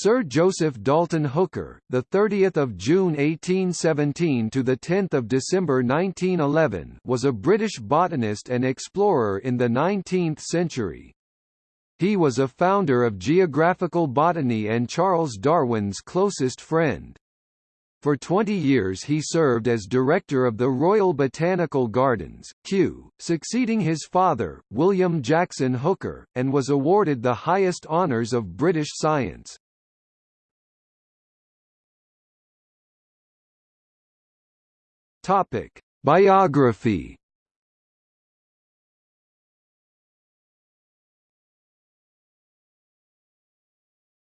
Sir Joseph Dalton Hooker, the 30th of June 1817 to the 10th of December 1911, was a British botanist and explorer in the 19th century. He was a founder of geographical botany and Charles Darwin's closest friend. For 20 years he served as director of the Royal Botanical Gardens, Kew, succeeding his father, William Jackson Hooker, and was awarded the highest honours of British science. Topic: Biography.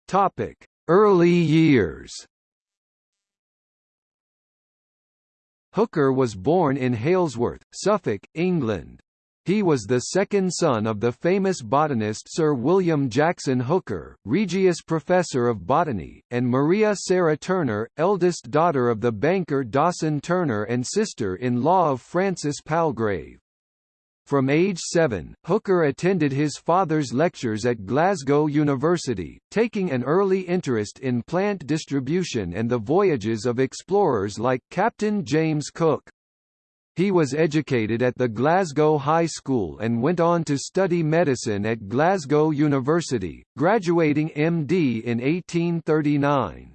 Topic: Early years. Hooker was born in Halesworth, Suffolk, England. He was the second son of the famous botanist Sir William Jackson Hooker, Regius Professor of Botany, and Maria Sarah Turner, eldest daughter of the banker Dawson Turner and sister-in-law of Francis Palgrave. From age seven, Hooker attended his father's lectures at Glasgow University, taking an early interest in plant distribution and the voyages of explorers like Captain James Cook. He was educated at the Glasgow High School and went on to study medicine at Glasgow University, graduating MD in 1839.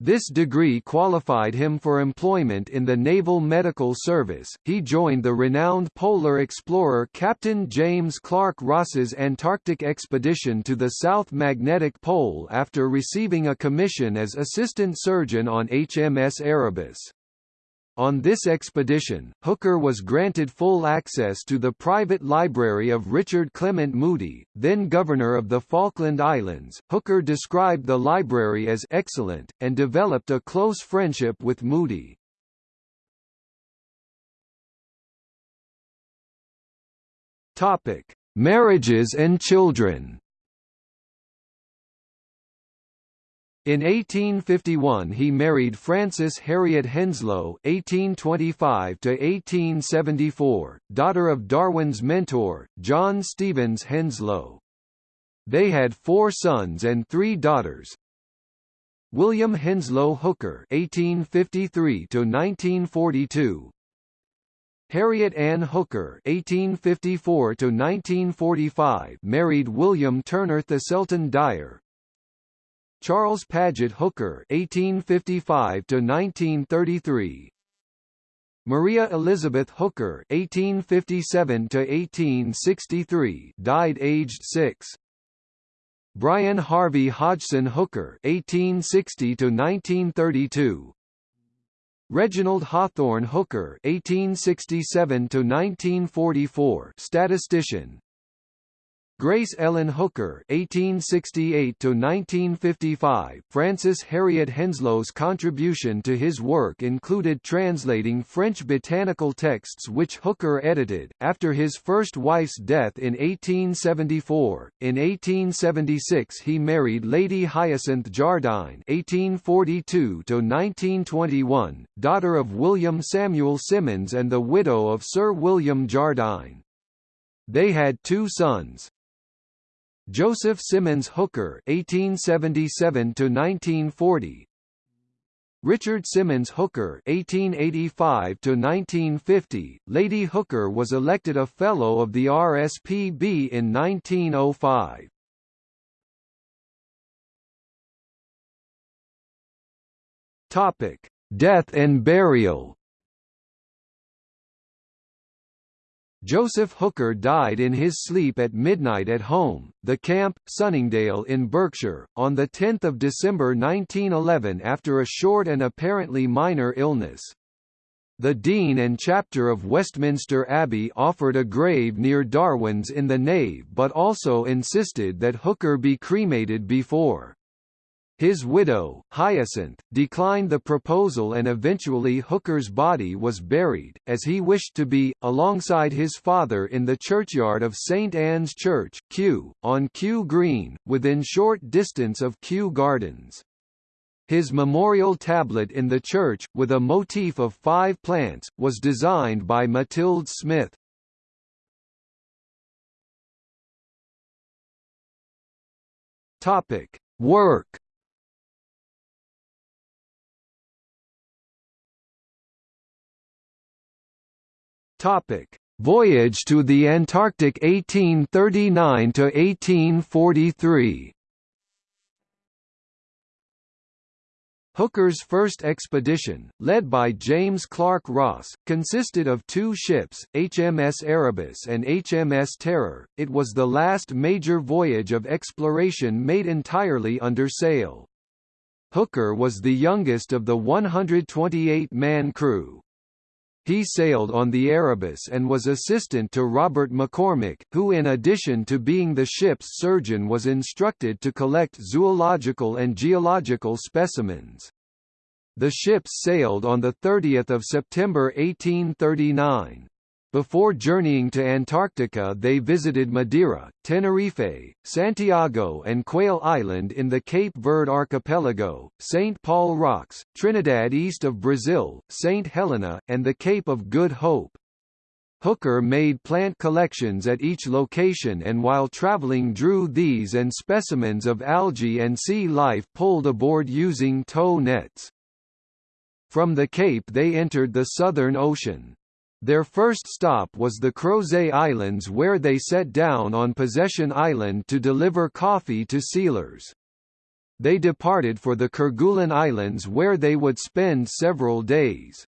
This degree qualified him for employment in the Naval Medical Service. He joined the renowned polar explorer Captain James Clark Ross's Antarctic expedition to the South Magnetic Pole after receiving a commission as assistant surgeon on HMS Erebus. On this expedition, Hooker was granted full access to the private library of Richard Clement Moody, then governor of the Falkland Islands. Hooker described the library as excellent, and developed a close friendship with Moody. Topic: Marriages and children. In 1851 he married Frances Harriet Henslow (1825–1874), daughter of Darwin's mentor, John Stevens Henslow. They had four sons and three daughters. William Henslow Hooker (1853–1942), Harriet Ann Hooker (1854–1945) married William Turner Thiselton Dyer, Charles Paget Hooker (1855–1933), Maria Elizabeth Hooker (1857–1863), died aged six. Brian Harvey Hodgson Hooker (1860–1932). Reginald Hawthorne Hooker (1867–1944), statistician, Grace Ellen Hooker (1868–1955). Frances Harriet Henslow's contribution to his work included translating French botanical texts which Hooker edited. After his first wife's death in 1874, in 1876 he married Lady Hyacinth Jardine (1842–1921), daughter of William Samuel Symonds and the widow of Sir William Jardine. They had two sons, Joseph Symonds Hooker (1877–1940), Richard Symonds Hooker (1885–1950). Lady Hooker was elected a Fellow of the RSPB in 1905. Topic: Death and burial. Joseph Hooker died in his sleep at midnight at home, the camp, Sunningdale in Berkshire, on 10 December 1911 after a short and apparently minor illness. The Dean and Chapter of Westminster Abbey offered a grave near Darwin's in the nave but also insisted that Hooker be cremated before. His widow, Hyacinth, declined the proposal and eventually Hooker's body was buried, as he wished to be, alongside his father in the churchyard of St Anne's Church, Kew, on Kew Green, within short distance of Kew Gardens. His memorial tablet in the church, with a motif of five plants, was designed by Matilda Smith. Topic. Work Topic: Voyage to the Antarctic 1839 to 1843. Hooker's first expedition, led by James Clark Ross, consisted of two ships, HMS Erebus and HMS Terror. It was the last major voyage of exploration made entirely under sail. Hooker was the youngest of the 128-man crew. He sailed on the Erebus and was assistant to Robert McCormick, who in addition to being the ship's surgeon was instructed to collect zoological and geological specimens. The ships sailed on 30 September 1839. Before journeying to Antarctica they visited Madeira, Tenerife, Santiago and Quail Island in the Cape Verde archipelago, St. Paul Rocks, Trinidad east of Brazil, St. Helena, and the Cape of Good Hope. Hooker made plant collections at each location and while traveling drew these and specimens of algae and sea life pulled aboard using tow nets. From the Cape they entered the Southern Ocean. Their first stop was the Crozet Islands where they set down on Possession Island to deliver coffee to sealers. They departed for the Kerguelen Islands where they would spend several days.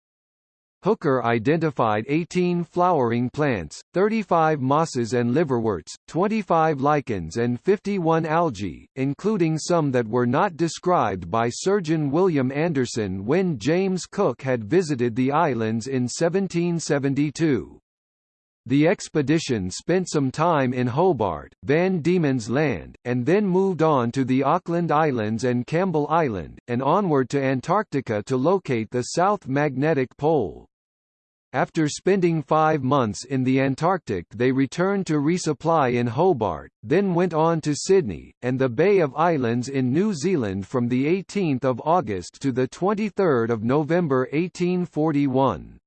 Hooker identified 18 flowering plants, 35 mosses and liverworts, 25 lichens and 51 algae, including some that were not described by surgeon William Anderson when James Cook had visited the islands in 1772. The expedition spent some time in Hobart, Van Diemen's Land, and then moved on to the Auckland Islands and Campbell Island, and onward to Antarctica to locate the South Magnetic Pole. After spending five months in the Antarctic they returned to resupply in Hobart, then went on to Sydney, and the Bay of Islands in New Zealand from 18 August to 23 November 1841.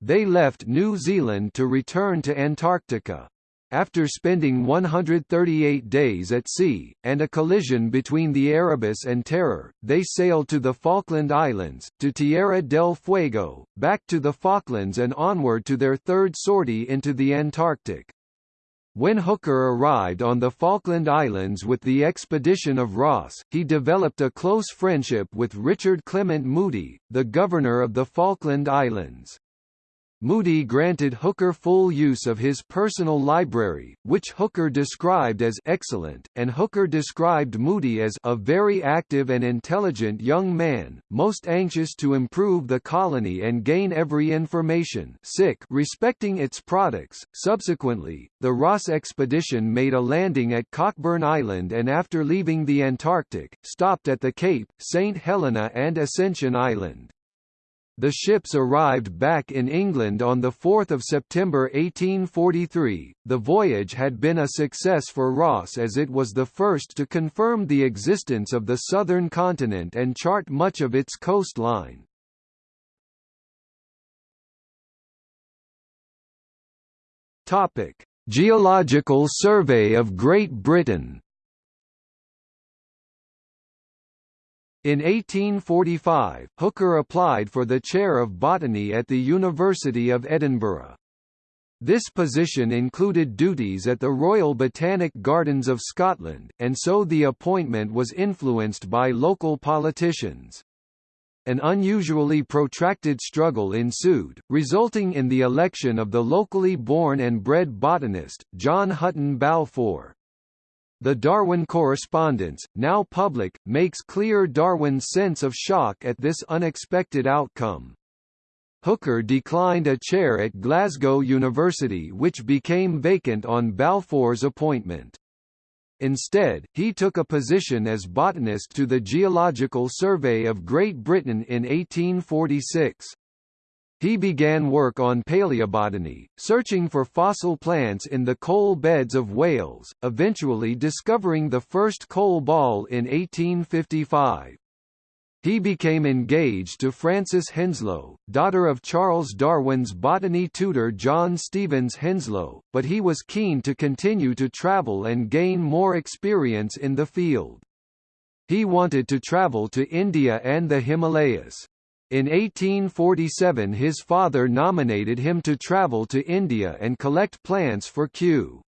They left New Zealand to return to Antarctica. After spending 138 days at sea, and a collision between the Erebus and Terror, they sailed to the Falkland Islands, to Tierra del Fuego, back to the Falklands and onward to their third sortie into the Antarctic. When Hooker arrived on the Falkland Islands with the expedition of Ross, he developed a close friendship with Richard Clement Moody, the governor of the Falkland Islands. Moody granted Hooker full use of his personal library, which Hooker described as excellent, and Hooker described Moody as a very active and intelligent young man, most anxious to improve the colony and gain every information respecting its products. Subsequently, the Ross expedition made a landing at Cockburn Island and after leaving the Antarctic, stopped at the Cape, St. Helena and Ascension Island. The ships arrived back in England on 4 September 1843. The voyage had been a success for Ross as it was the first to confirm the existence of the southern continent and chart much of its coastline. Topic: Geological Survey of Great Britain In 1845, Hooker applied for the chair of botany at the University of Edinburgh. This position included duties at the Royal Botanic Gardens of Scotland, and so the appointment was influenced by local politicians. An unusually protracted struggle ensued, resulting in the election of the locally born and bred botanist, John Hutton Balfour. The Darwin correspondence, now public, makes clear Darwin's sense of shock at this unexpected outcome. Hooker declined a chair at Glasgow University which became vacant on Balfour's appointment. Instead, he took a position as botanist to the Geological Survey of Great Britain in 1846. He began work on paleobotany, searching for fossil plants in the coal beds of Wales, eventually discovering the first coal ball in 1855. He became engaged to Frances Henslow, daughter of Charles Darwin's botany tutor John Stevens Henslow, but he was keen to continue to travel and gain more experience in the field. He wanted to travel to India and the Himalayas. In 1847 his father nominated him to travel to India and collect plants for Kew.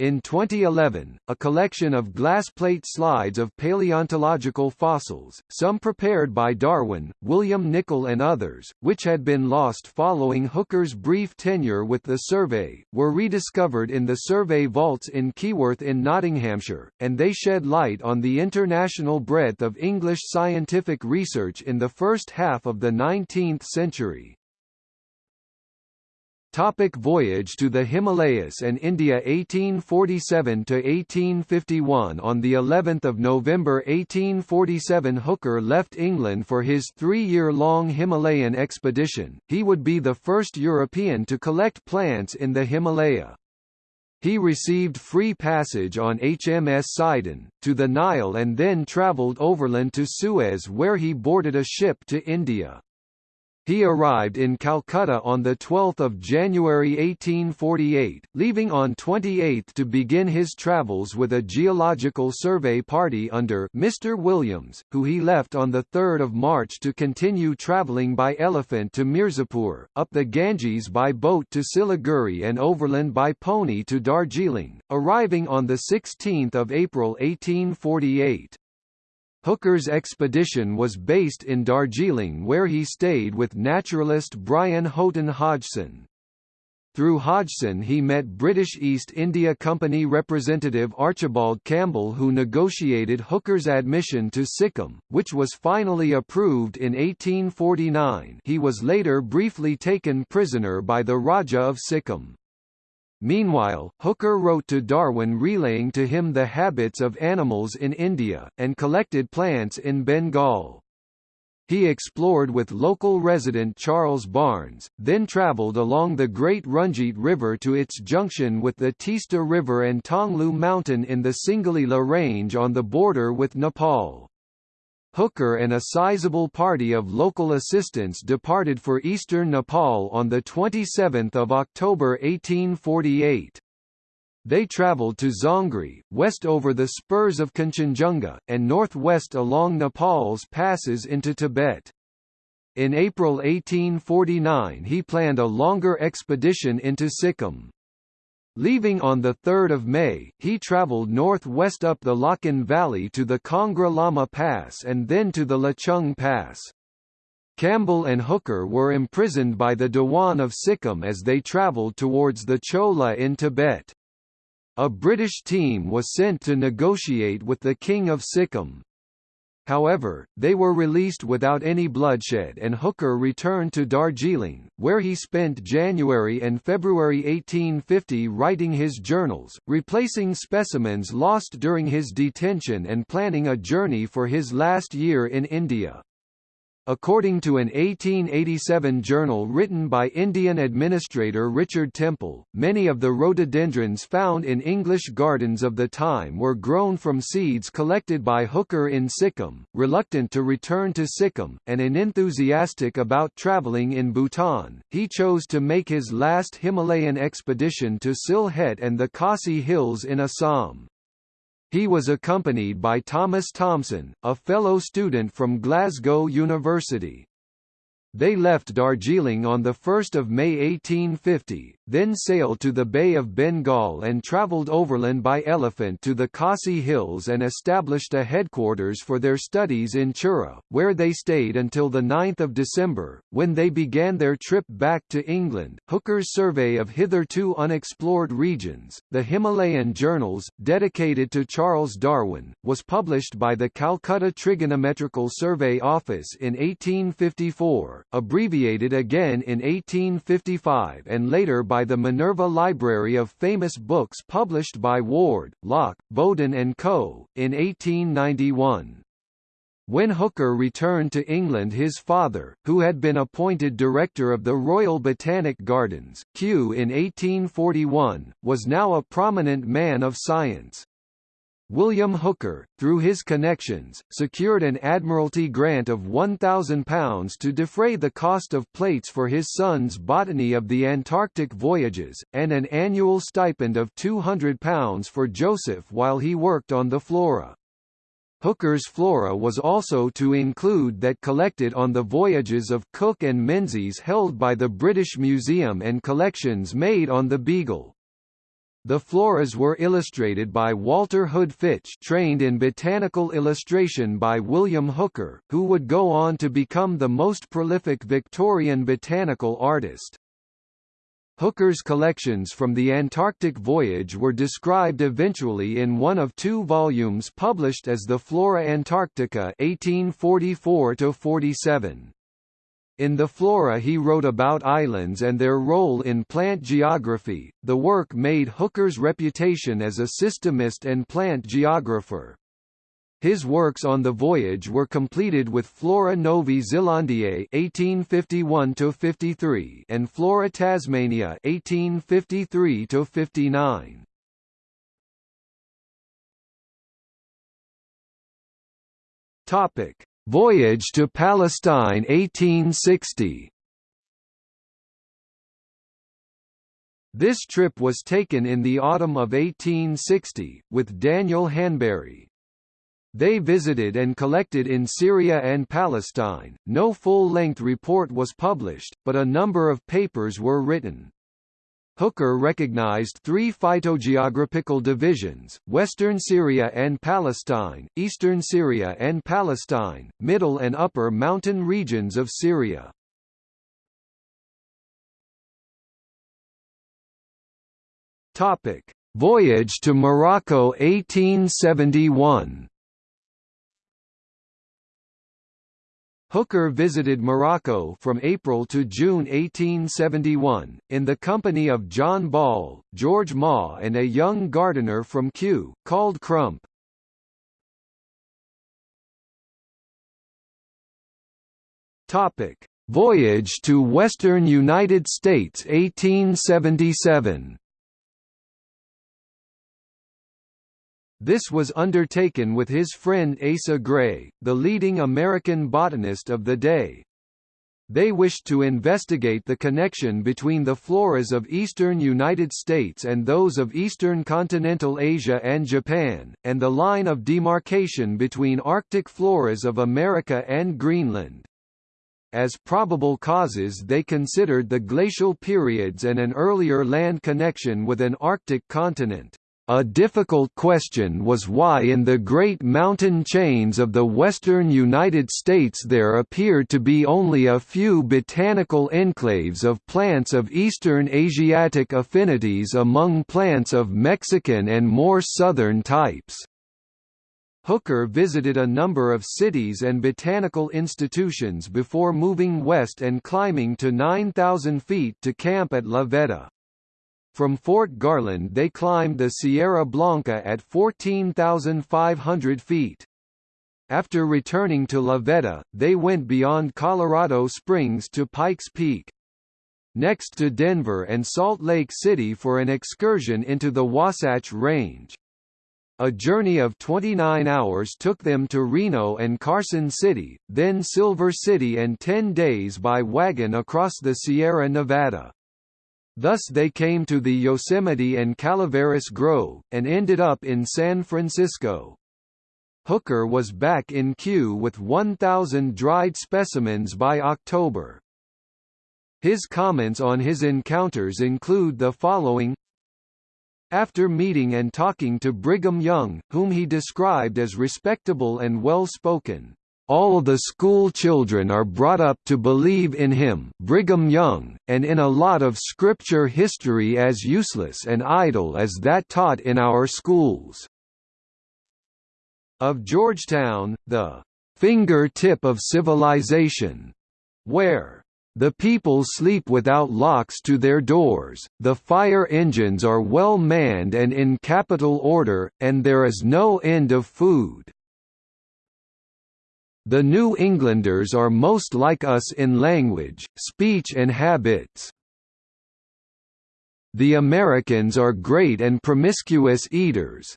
In 2011, a collection of glass plate slides of paleontological fossils, some prepared by Darwin, William Nicol and others, which had been lost following Hooker's brief tenure with the survey, were rediscovered in the survey vaults in Keyworth in Nottinghamshire, and they shed light on the international breadth of English scientific research in the first half of the 19th century. Topic voyage to the Himalayas and India 1847 to 1851 On the 11th of November 1847 Hooker left England for his 3-year-long Himalayan expedition. He would be the first European to collect plants in the Himalaya. He received free passage on HMS Sidon, to the Nile and then travelled overland to Suez where he boarded a ship to India. He arrived in Calcutta on 12 January 1848, leaving on 28 to begin his travels with a geological survey party under Mr. Williams, who he left on 3 March to continue travelling by elephant to Mirzapur, up the Ganges by boat to Siliguri and overland by pony to Darjeeling, arriving on 16 April 1848. Hooker's expedition was based in Darjeeling where he stayed with naturalist Brian Houghton Hodgson. Through Hodgson he met British East India Company representative Archibald Campbell who negotiated Hooker's admission to Sikkim, which was finally approved in 1849 he was later briefly taken prisoner by the Raja of Sikkim. Meanwhile, Hooker wrote to Darwin relaying to him the habits of animals in India, and collected plants in Bengal. He explored with local resident Charles Barnes, then travelled along the Great Runjeet River to its junction with the Teesta River and Tonglu Mountain in the Singalila Range on the border with Nepal. Hooker and a sizable party of local assistants departed for eastern Nepal on 27 October 1848. They travelled to Zongri, west over the spurs of Kanchenjunga, and northwest along Nepal's passes into Tibet. In April 1849 he planned a longer expedition into Sikkim. Leaving on 3 May, he travelled northwest up the Lachen Valley to the Kongra Lama Pass and then to the Lachung Pass. Campbell and Hooker were imprisoned by the Dewan of Sikkim as they travelled towards the Chola in Tibet. A British team was sent to negotiate with the King of Sikkim. However, they were released without any bloodshed and Hooker returned to Darjeeling, where he spent January and February 1850 writing his journals, replacing specimens lost during his detention and planning a journey for his last year in India. According to an 1887 journal written by Indian administrator Richard Temple, many of the rhododendrons found in English gardens of the time were grown from seeds collected by Hooker in Sikkim, reluctant to return to Sikkim, and enthusiastic about travelling in Bhutan, he chose to make his last Himalayan expedition to Sylhet and the Khasi Hills in Assam. He was accompanied by Thomas Thomson, a fellow student from Glasgow University. They left Darjeeling on 1 May 1850, then sailed to the Bay of Bengal and travelled overland by elephant to the Khasi Hills and established a headquarters for their studies in Chura, where they stayed until 9 December, when they began their trip back to England. Hooker's survey of hitherto unexplored regions, the Himalayan Journals, dedicated to Charles Darwin, was published by the Calcutta Trigonometrical Survey Office in 1854 abbreviated again in 1855 and later by the Minerva Library of Famous Books published by Ward, Lock, Bowden and Co., in 1891. When Hooker returned to England his father, who had been appointed director of the Royal Botanic Gardens, Kew in 1841, was now a prominent man of science. William Hooker, through his connections, secured an Admiralty grant of £1,000 to defray the cost of plates for his son's Botany of the Antarctic voyages, and an annual stipend of £200 for Joseph while he worked on the flora. Hooker's flora was also to include that collected on the voyages of Cook and Menzies held by the British Museum and collections made on the Beagle. The floras were illustrated by Walter Hood Fitch trained in botanical illustration by William Hooker, who would go on to become the most prolific Victorian botanical artist. Hooker's collections from the Antarctic voyage were described eventually in one of two volumes published as the Flora Antarctica 1844 47. In the Flora he wrote about islands and their role in plant geography. The work made Hooker's reputation as a systemist and plant geographer. His works on the voyage were completed with Flora Novae Zelandiae (1851–53) and Flora Tasmaniae (1853–59). Topic: Voyage to Palestine 1860 This trip was taken in the autumn of 1860, with Daniel Hanbury. They visited and collected in Syria and Palestine. No full-length report was published, but a number of papers were written. Hooker recognized three phytogeographical divisions, Western Syria and Palestine, Eastern Syria and Palestine, Middle and Upper Mountain regions of Syria. Voyage to Morocco 1871 Hooker visited Morocco from April to June 1871, in the company of John Ball, George Maw and a young gardener from Kew, called Crump. Voyage to western United States 1877 This was undertaken with his friend Asa Gray, the leading American botanist of the day. They wished to investigate the connection between the floras of eastern United States and those of eastern continental Asia and Japan, and the line of demarcation between Arctic floras of America and Greenland. As probable causes they considered the glacial periods and an earlier land connection with an Arctic continent. A difficult question was why in the great mountain chains of the western United States there appeared to be only a few botanical enclaves of plants of Eastern Asiatic affinities among plants of Mexican and more southern types. Hooker visited a number of cities and botanical institutions before moving west and climbing to 9,000 feet to camp at La Veta. From Fort Garland they climbed the Sierra Blanca at 14,500 feet. After returning to La Veta, they went beyond Colorado Springs to Pikes Peak. Next to Denver and Salt Lake City for an excursion into the Wasatch Range. A journey of 29 hours took them to Reno and Carson City, then Silver City and 10 days by wagon across the Sierra Nevada. Thus they came to the Yosemite and Calaveras Grove, and ended up in San Francisco. Hooker was back in Kew with 1,000 dried specimens by October. His comments on his encounters include the following After meeting and talking to Brigham Young, whom he described as respectable and well-spoken, all the school children are brought up to believe in him Brigham Young, and in a lot of scripture history as useless and idle as that taught in our schools." Of Georgetown, the "...finger tip of civilization," where the people sleep without locks to their doors, the fire engines are well manned and in capital order, and there is no end of food. The New Englanders are most like us in language, speech and habits. The Americans are great and promiscuous eaters.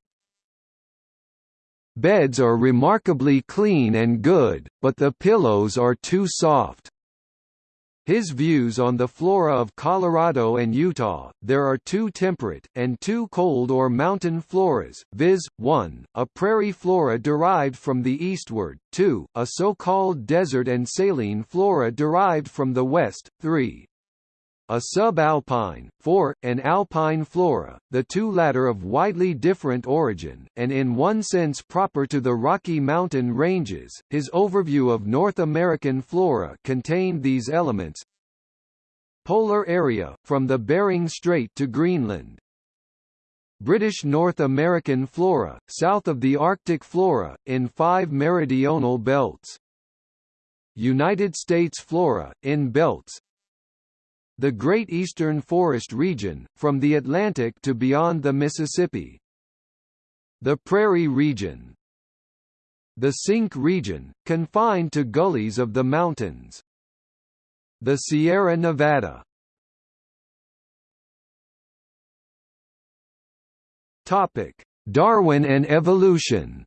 Beds are remarkably clean and good, but the pillows are too soft. His views on the flora of Colorado and Utah, there are two temperate, and two cold or mountain floras, viz., 1, a prairie flora derived from the eastward, 2, a so-called desert and saline flora derived from the west, 3, a subalpine, 4, an alpine flora, the two latter of widely different origin, and in one sense proper to the Rocky Mountain ranges. His overview of North American flora contained these elements Polar area, from the Bering Strait to Greenland. British North American flora, south of the Arctic flora, in five meridional belts. United States flora, in belts, the Great Eastern Forest region, from the Atlantic to beyond the Mississippi. The Prairie region. The Sink region, confined to gullies of the mountains. The Sierra Nevada. Topic: Darwin and evolution.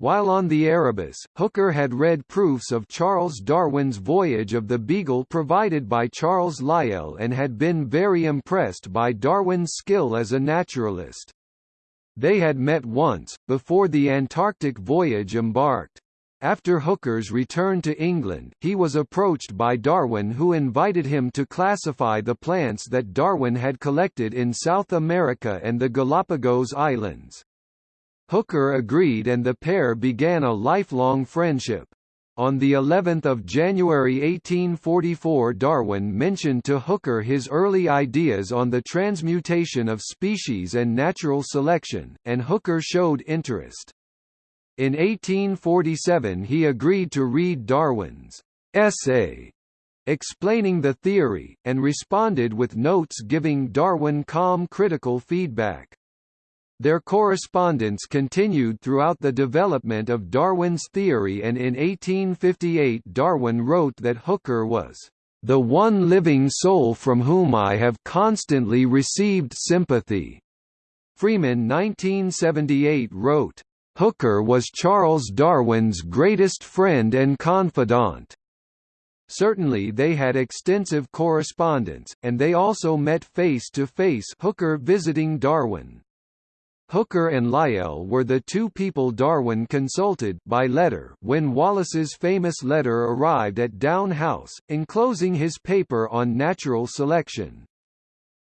While on the Erebus, Hooker had read proofs of Charles Darwin's Voyage of the Beagle provided by Charles Lyell and had been very impressed by Darwin's skill as a naturalist. They had met once, before the Antarctic voyage embarked. After Hooker's return to England, he was approached by Darwin who invited him to classify the plants that Darwin had collected in South America and the Galapagos Islands. Hooker agreed and the pair began a lifelong friendship. On the 11th of January 1844 Darwin mentioned to Hooker his early ideas on the transmutation of species and natural selection, and Hooker showed interest. In 1847 he agreed to read Darwin's essay explaining the theory, and responded with notes giving Darwin calm critical feedback. Their correspondence continued throughout the development of Darwin's theory and in 1858 Darwin wrote that Hooker was the one living soul from whom I have constantly received sympathy. Freeman 1978 wrote, Hooker was Charles Darwin's greatest friend and confidant. Certainly they had extensive correspondence, and they also met face to face Hooker visiting Darwin. Hooker and Lyell were the two people Darwin consulted by letter when Wallace's famous letter arrived at Down House, enclosing his paper on natural selection.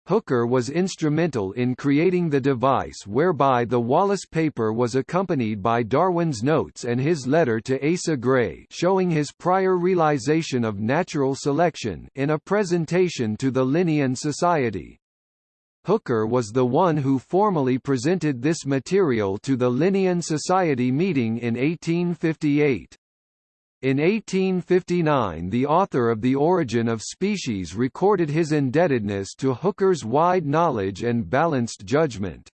Hooker was instrumental in creating the device whereby the Wallace paper was accompanied by Darwin's notes and his letter to Asa Gray showing his prior realization of natural selection in a presentation to the Linnean Society. Hooker was the one who formally presented this material to the Linnean Society meeting in 1858. In 1859 the author of The Origin of Species recorded his indebtedness to Hooker's wide knowledge and balanced judgment.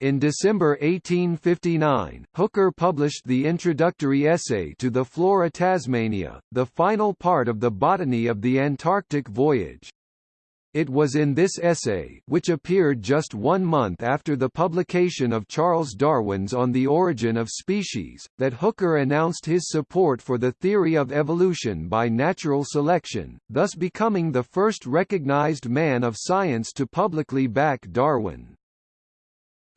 In December 1859, Hooker published the introductory essay to the Flora Tasmaniae, the final part of the Botany of the Antarctic Voyage. It was in this essay, which appeared just one month after the publication of Charles Darwin's On the Origin of Species, that Hooker announced his support for the theory of evolution by natural selection, thus becoming the first recognized man of science to publicly back Darwin.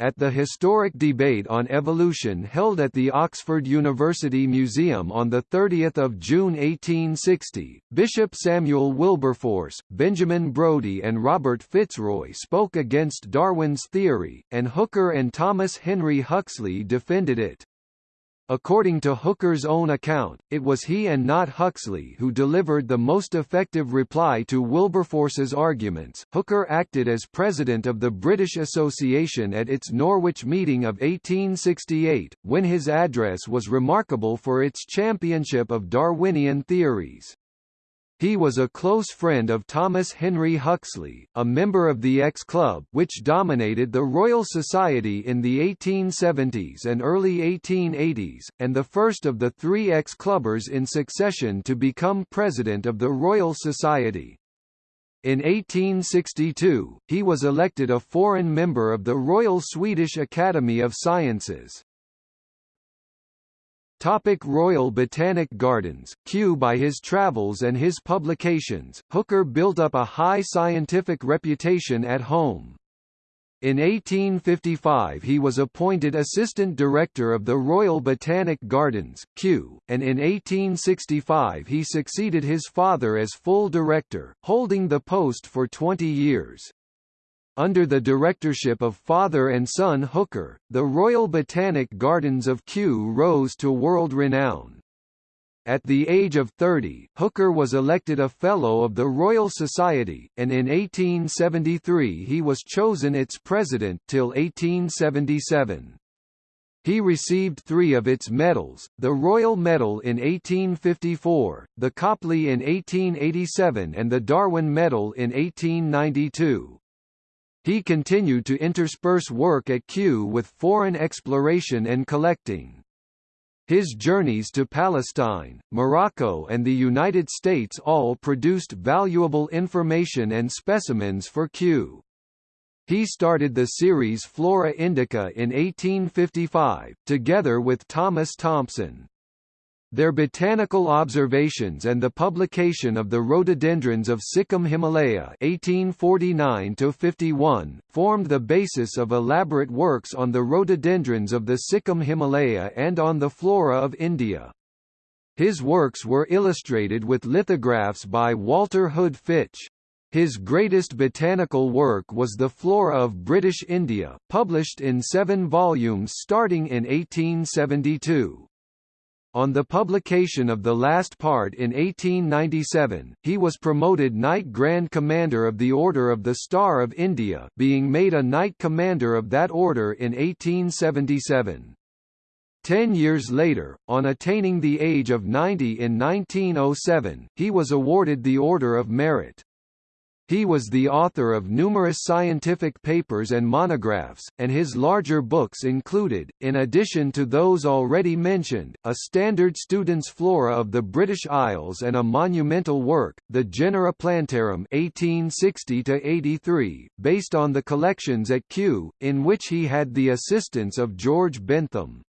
At the historic debate on evolution held at the Oxford University Museum on 30 June 1860, Bishop Samuel Wilberforce, Benjamin Brodie and Robert Fitzroy spoke against Darwin's theory, and Hooker and Thomas Henry Huxley defended it. According to Hooker's own account, it was he and not Huxley who delivered the most effective reply to Wilberforce's arguments. Hooker acted as president of the British Association at its Norwich meeting of 1868, when his address was remarkable for its championship of Darwinian theories. He was a close friend of Thomas Henry Huxley, a member of the X Club which dominated the Royal Society in the 1870s and early 1880s, and the first of the three X Clubbers in succession to become president of the Royal Society. In 1862, he was elected a foreign member of the Royal Swedish Academy of Sciences. Topic Royal Botanic Gardens, Kew By his travels and his publications, Hooker built up a high scientific reputation at home. In 1855 he was appointed Assistant Director of the Royal Botanic Gardens, Kew, and in 1865 he succeeded his father as full director, holding the post for 20 years. Under the directorship of father and son Hooker, the Royal Botanic Gardens of Kew rose to world renown. At the age of 30, Hooker was elected a Fellow of the Royal Society, and in 1873 he was chosen its president till 1877. He received three of its medals, the Royal Medal in 1854, the Copley in 1887 and the Darwin Medal in 1892. He continued to intersperse work at Kew with foreign exploration and collecting. His journeys to Palestine, Morocco and the United States all produced valuable information and specimens for Kew. He started the series Flora Indica in 1855, together with Thomas Thomson. Their botanical observations and the publication of the rhododendrons of Sikkim Himalaya (1849–51) formed the basis of elaborate works on the rhododendrons of the Sikkim Himalaya and on the flora of India. His works were illustrated with lithographs by Walter Hood Fitch. His greatest botanical work was The Flora of British India, published in seven volumes starting in 1872. On the publication of the last part in 1897, he was promoted Knight Grand Commander of the Order of the Star of India being made a Knight Commander of that order in 1877. Ten years later, on attaining the age of 90 in 1907, he was awarded the Order of Merit. He was the author of numerous scientific papers and monographs, and his larger books included, in addition to those already mentioned, a standard student's flora of the British Isles and a monumental work, the Genera Plantarum 1860-83, based on the collections at Kew, in which he had the assistance of George Bentham.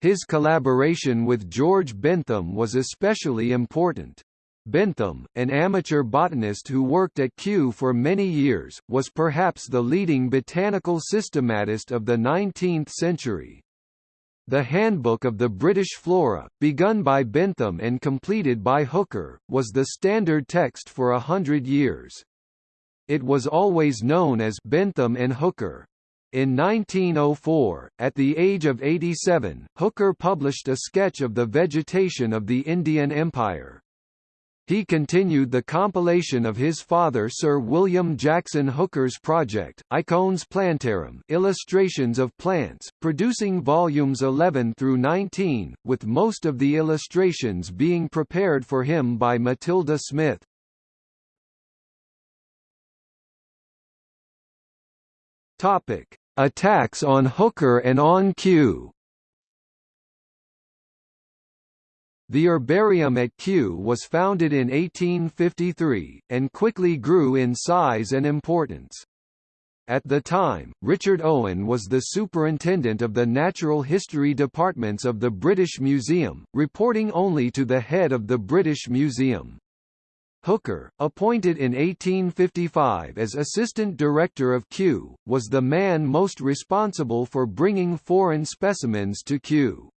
His collaboration with George Bentham was especially important. Bentham, an amateur botanist who worked at Kew for many years, was perhaps the leading botanical systematist of the 19th century. The Handbook of the British Flora, begun by Bentham and completed by Hooker, was the standard text for a hundred years. It was always known as Bentham and Hooker. In 1904, at the age of 87, Hooker published a sketch of the vegetation of the Indian Empire. He continued the compilation of his father Sir William Jackson Hooker's project, Icones Plantarum illustrations of plants, producing volumes 11 through 19, with most of the illustrations being prepared for him by Matilda Smith. Attacks on Hooker and on Kew The herbarium at Kew was founded in 1853, and quickly grew in size and importance. At the time, Richard Owen was the superintendent of the natural history departments of the British Museum, reporting only to the head of the British Museum. Hooker, appointed in 1855 as assistant director of Kew, was the man most responsible for bringing foreign specimens to Kew.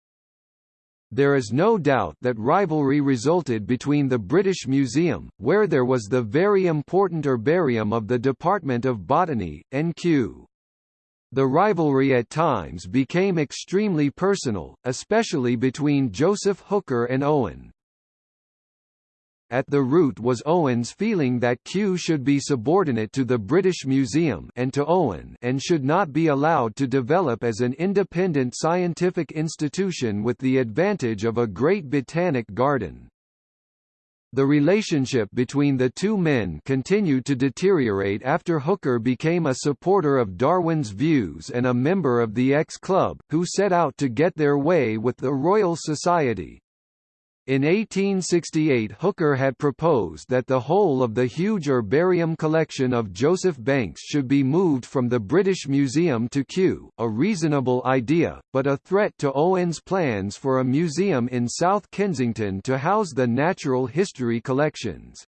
There is no doubt that rivalry resulted between the British Museum, where there was the very important herbarium of the Department of Botany, and Kew. The rivalry at times became extremely personal, especially between Joseph Hooker and Owen. At the root was Owen's feeling that Kew should be subordinate to the British Museum and to Owen and should not be allowed to develop as an independent scientific institution with the advantage of a great botanic garden. The relationship between the two men continued to deteriorate after Hooker became a supporter of Darwin's views and a member of the X Club, who set out to get their way with the Royal Society. In 1868 Hooker had proposed that the whole of the huge herbarium collection of Joseph Banks should be moved from the British Museum to Kew, a reasonable idea, but a threat to Owen's plans for a museum in South Kensington to house the natural history collections.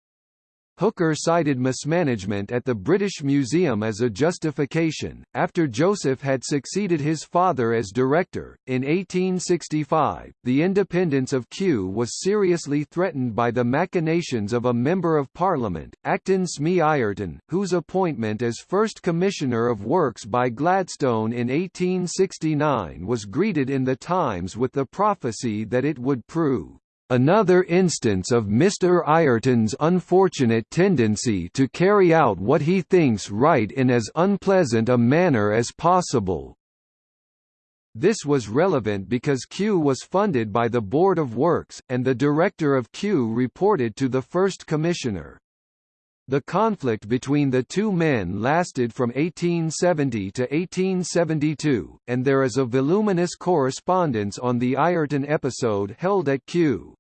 Hooker cited mismanagement at the British Museum as a justification. After Joseph had succeeded his father as director, in 1865, the independence of Kew was seriously threatened by the machinations of a Member of Parliament, Acton Smee Ayrton, whose appointment as First Commissioner of Works by Gladstone in 1869 was greeted in the Times with the prophecy that it would prove Another instance of Mr. Ayrton's unfortunate tendency to carry out what he thinks right in as unpleasant a manner as possible. This was relevant because Kew was funded by the Board of Works, and the director of Kew reported to the first commissioner. The conflict between the two men lasted from 1870 to 1872, and there is a voluminous correspondence on the Ayrton episode held at Kew.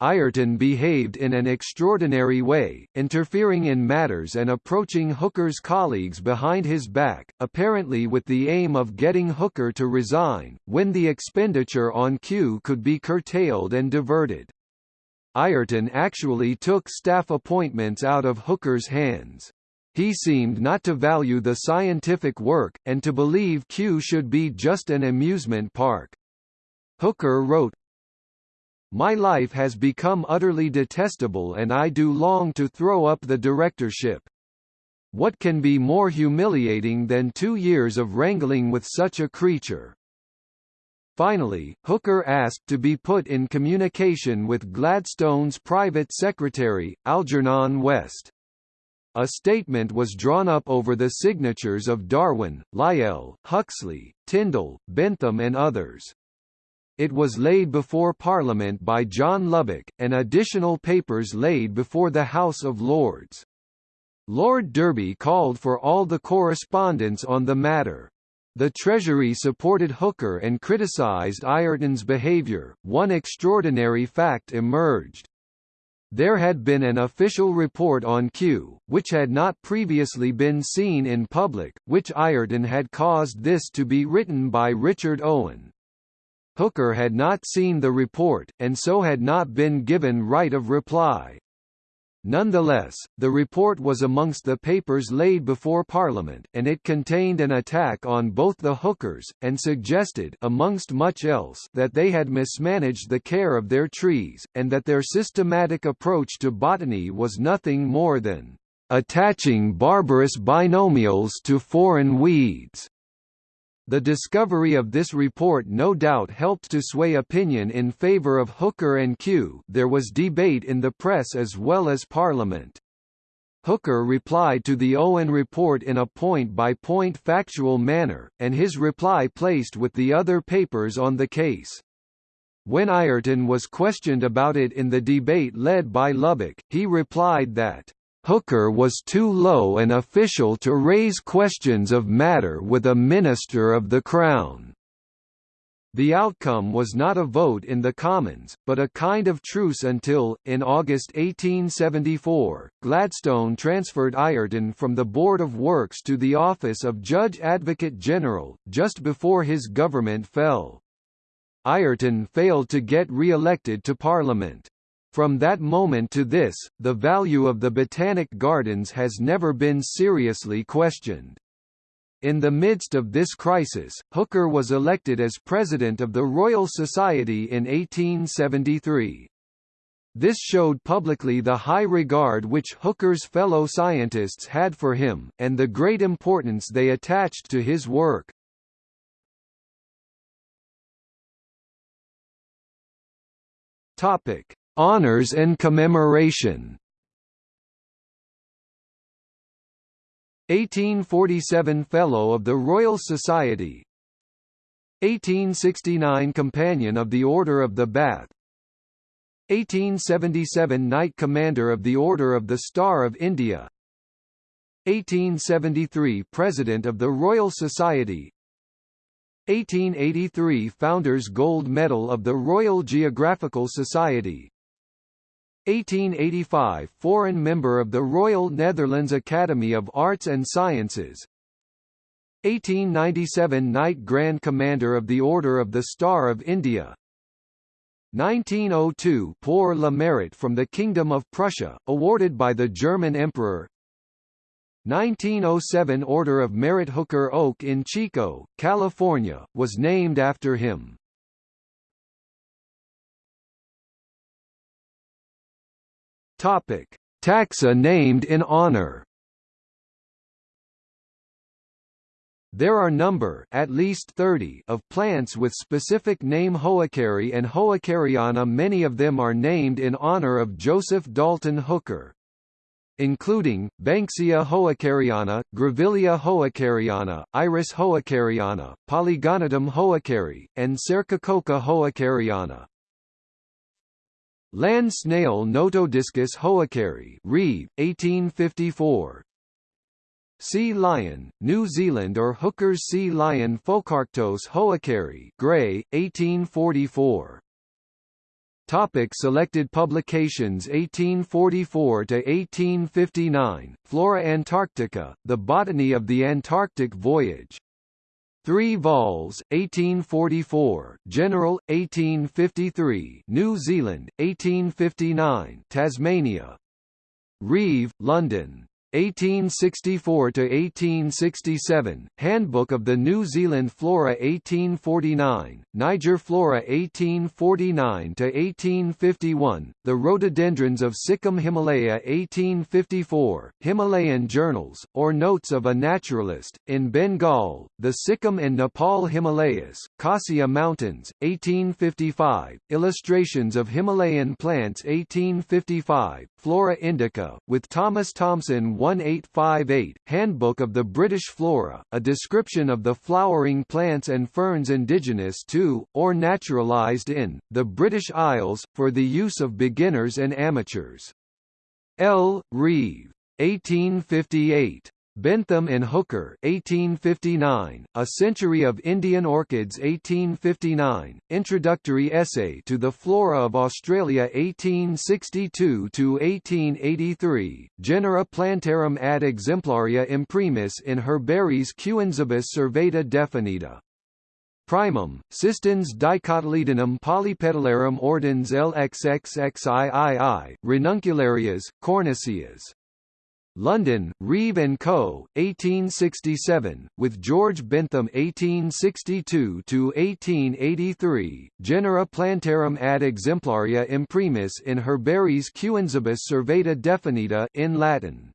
Ayrton behaved in an extraordinary way, interfering in matters and approaching Hooker's colleagues behind his back, apparently with the aim of getting Hooker to resign, when the expenditure on Kew could be curtailed and diverted. Ayrton actually took staff appointments out of Hooker's hands. He seemed not to value the scientific work, and to believe Kew should be just an amusement park. Hooker wrote, my life has become utterly detestable and I do long to throw up the directorship. What can be more humiliating than two years of wrangling with such a creature? Finally, Hooker asked to be put in communication with Gladstone's private secretary, Algernon West. A statement was drawn up over the signatures of Darwin, Lyell, Huxley, Tyndall, Bentham and others. It was laid before Parliament by John Lubbock, and additional papers laid before the House of Lords. Lord Derby called for all the correspondence on the matter. The Treasury supported Hooker and criticised Ayrton's behaviour. One extraordinary fact emerged. There had been an official report on Kew, which had not previously been seen in public, which Ayrton had caused this to be written by Richard Owen. Hooker had not seen the report, and so had not been given right of reply. Nonetheless, the report was amongst the papers laid before Parliament, and it contained an attack on both the Hookers, and suggested amongst much else that they had mismanaged the care of their trees, and that their systematic approach to botany was nothing more than attaching barbarous binomials to foreign weeds. The discovery of this report no doubt helped to sway opinion in favour of Hooker and Kew. there was debate in the press as well as Parliament. Hooker replied to the Owen report in a point-by-point -point factual manner, and his reply placed with the other papers on the case. When Ayrton was questioned about it in the debate led by Lubbock, he replied that Hooker was too low an official to raise questions of matter with a minister of the Crown. The outcome was not a vote in the Commons, but a kind of truce until, in August 1874, Gladstone transferred Ayrton from the Board of Works to the office of Judge Advocate General, just before his government fell. Ayrton failed to get re-elected to Parliament. From that moment to this, the value of the Botanic Gardens has never been seriously questioned. In the midst of this crisis, Hooker was elected as President of the Royal Society in 1873. This showed publicly the high regard which Hooker's fellow scientists had for him, and the great importance they attached to his work. Topic: Honours and commemoration. 1847 Fellow of the Royal Society. 1869 Companion of the Order of the Bath. 1877 Knight Commander of the Order of the Star of India. 1873 President of the Royal Society. 1883 Founders Gold Medal of the Royal Geographical Society 1885 Foreign Member of the Royal Netherlands Academy of Arts and Sciences. 1897 Knight Grand Commander of the Order of the Star of India. 1902 Pour le Mérite from the Kingdom of Prussia, awarded by the German Emperor. 1907 Order of Merit Hooker Oak in Chico, California, was named after him. Topic: Taxa named in honor. There are number at least 30 of plants with specific name Hookeri and Hookeriana many of them are named in honor of Joseph Dalton Hooker including, Banksia hookeriana, Grevillea hookeriana, Iris hookeriana, Polygonatum hookeri, and Sarcococca hookeriana. Land snail Notodiscus hookeri Reeve, 1854. Sea lion, New Zealand or Hooker's sea lion Phocarctos hookeri Gray, 1844. Topic selected publications 1844 to 1859 Flora Antarctica The Botany of the Antarctic Voyage 3 vols, 1844, General, 1853, New Zealand, 1859, Tasmania. Reeve, London. 1864 to 1867 Handbook of the New Zealand Flora 1849 Niger Flora 1849 to 1851 The Rhododendrons of Sikkim Himalaya 1854 Himalayan Journals or Notes of a Naturalist in Bengal The Sikkim and Nepal Himalayas Khassia Mountains 1855 Illustrations of Himalayan Plants 1855 Flora Indica with Thomas Thomson 1858, Handbook of the British Flora, a description of the flowering plants and ferns indigenous to, or naturalised in, the British Isles, for the use of beginners and amateurs. L. Reeve. 1858. Bentham and Hooker 1859, A Century of Indian Orchids 1859, Introductory Essay to the Flora of Australia 1862–1883, Genera Plantarum ad exemplaria imprimis in Herbariis Kewensibus servata definita. Primum, Sistens dicotyledonum polypetalarum ordines LXXXIII, Ranunculaceas, Cornaceas. London, Reeve & Co., 1867, with George Bentham 1862–1883, Genera Plantarum ad exemplaria imprimis in Herbariis Kewensibus servata definita in Latin.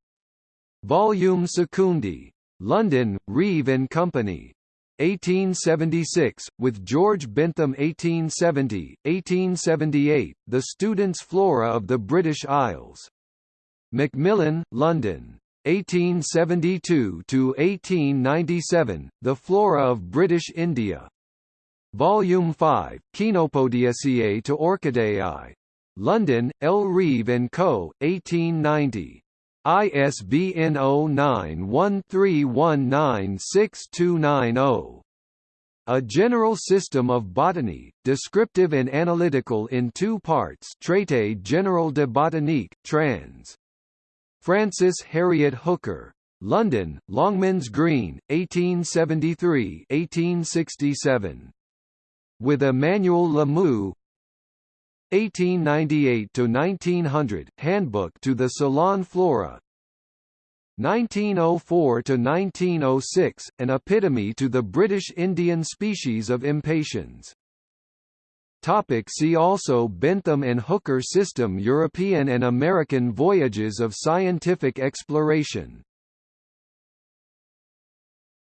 Volume Secundi. London, Reeve & Company. 1876, with George Bentham 1870, 1878, The Student's Flora of the British Isles. Macmillan, London. 1872 to 1897, The Flora of British India. Volume 5, Chenopodiaceae to Orchideae. London, L. Reeve & Co., 1890. ISBN 0913196290. A General System of Botany, descriptive and analytical in two parts Traité général de botanique, trans. Frances Harriet Hooker. London, Longmans Green, 1873–1867. With Emmanuel Le Maout 1898–1900, Handbook to the Ceylon Flora 1904–1906, An Epitome to the British Indian Species of Impatiens Topic see also Bentham and Hooker system European and American voyages of scientific exploration